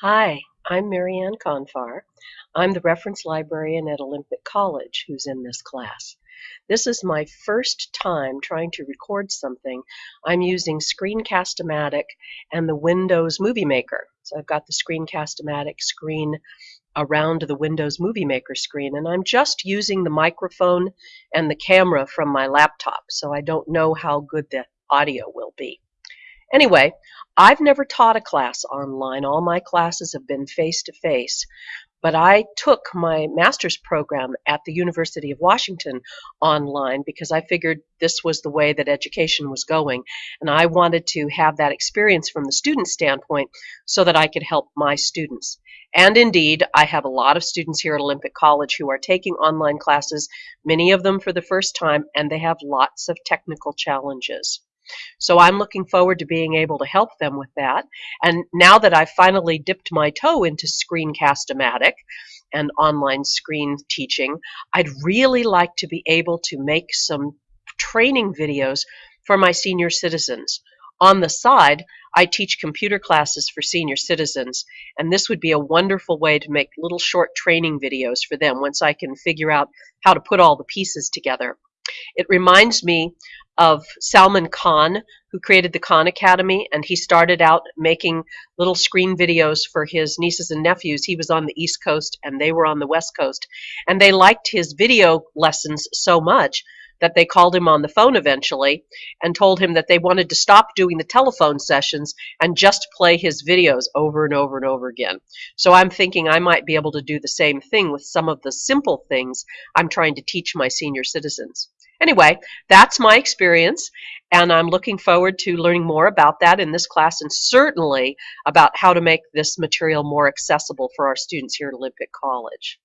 Hi, I'm Marianne Confar. I'm the reference librarian at Olympic College who's in this class. This is my first time trying to record something. I'm using Screencast-O-Matic and the Windows Movie Maker. So I've got the Screencast-O-Matic screen around the Windows Movie Maker screen and I'm just using the microphone and the camera from my laptop so I don't know how good the audio will be. Anyway, I've never taught a class online. All my classes have been face-to-face. But I took my master's program at the University of Washington online because I figured this was the way that education was going. And I wanted to have that experience from the student standpoint so that I could help my students. And indeed, I have a lot of students here at Olympic College who are taking online classes, many of them for the first time, and they have lots of technical challenges. So I'm looking forward to being able to help them with that. And now that I've finally dipped my toe into Screencast-O-Matic and online screen teaching, I'd really like to be able to make some training videos for my senior citizens. On the side, I teach computer classes for senior citizens, and this would be a wonderful way to make little short training videos for them once I can figure out how to put all the pieces together. It reminds me of Salman Khan, who created the Khan Academy, and he started out making little screen videos for his nieces and nephews. He was on the East Coast and they were on the West Coast. And they liked his video lessons so much that they called him on the phone eventually and told him that they wanted to stop doing the telephone sessions and just play his videos over and over and over again. So I'm thinking I might be able to do the same thing with some of the simple things I'm trying to teach my senior citizens. Anyway, that's my experience, and I'm looking forward to learning more about that in this class and certainly about how to make this material more accessible for our students here at Olympic College.